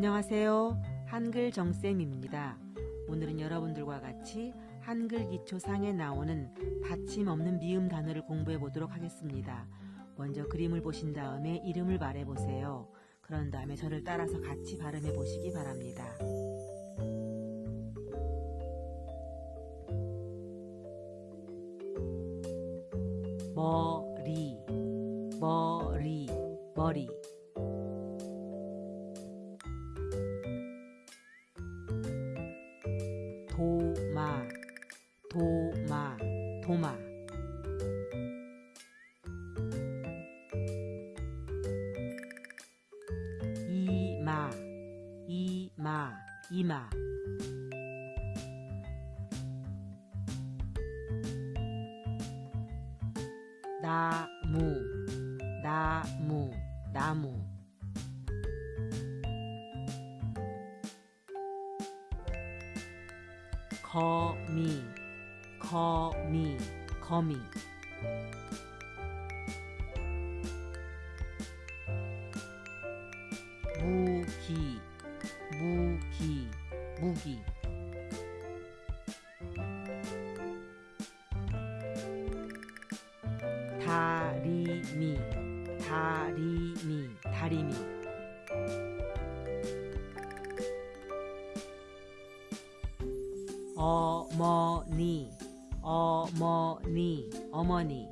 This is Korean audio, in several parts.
안녕하세요. 한글 정쌤입니다. 오늘은 여러분들과 같이 한글 기초상에 나오는 받침 없는 미음 단어를 공부해 보도록 하겠습니다. 먼저 그림을 보신 다음에 이름을 말해 보세요. 그런 다음에 저를 따라서 같이 발음해 보시기 바랍니다. 머리, 머리, 머리. 도마, 도마, 도마. 이마, 이마, 이마. 나무, 나무, 나무. 거미, 거미, 거미. 무기, 무기, 무기. 다리미, 다리미, 다리미. 어머니, 어머니, 어머니.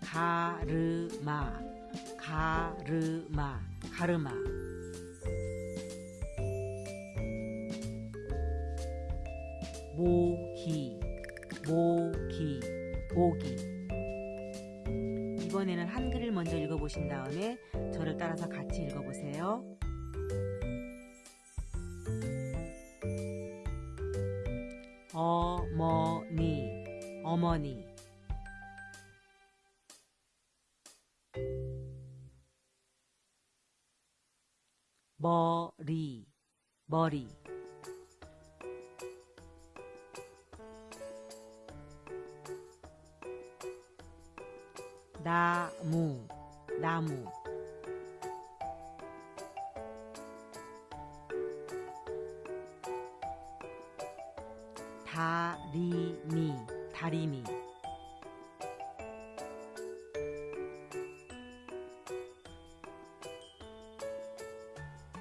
가르마, 가르마, 가르마. 모기, 모기, 모기. 이번에는 한글을 먼저 읽어보신 다음에 저를 따라서 같이 읽어보세요. 어머니, 어머니. 머리, 머리. 나무, 나무. 다리미, 다리미.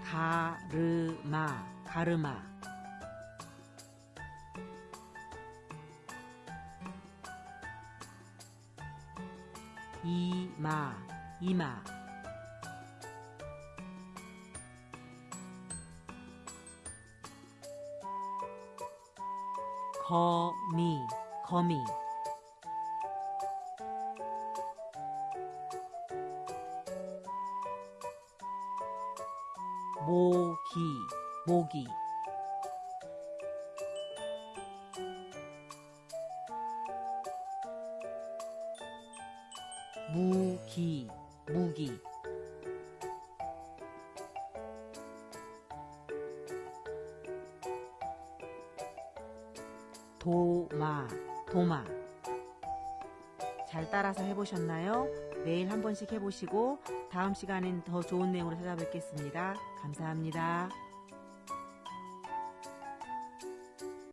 가르마, 가르마. 이마, 이마. 거미, 거미. 모기, 모기. 무기, 무기. 도마, 도마. 잘 따라서 해보셨나요? 매일 한 번씩 해보시고 다음 시간엔 더 좋은 내용으로 찾아뵙겠습니다. 감사합니다.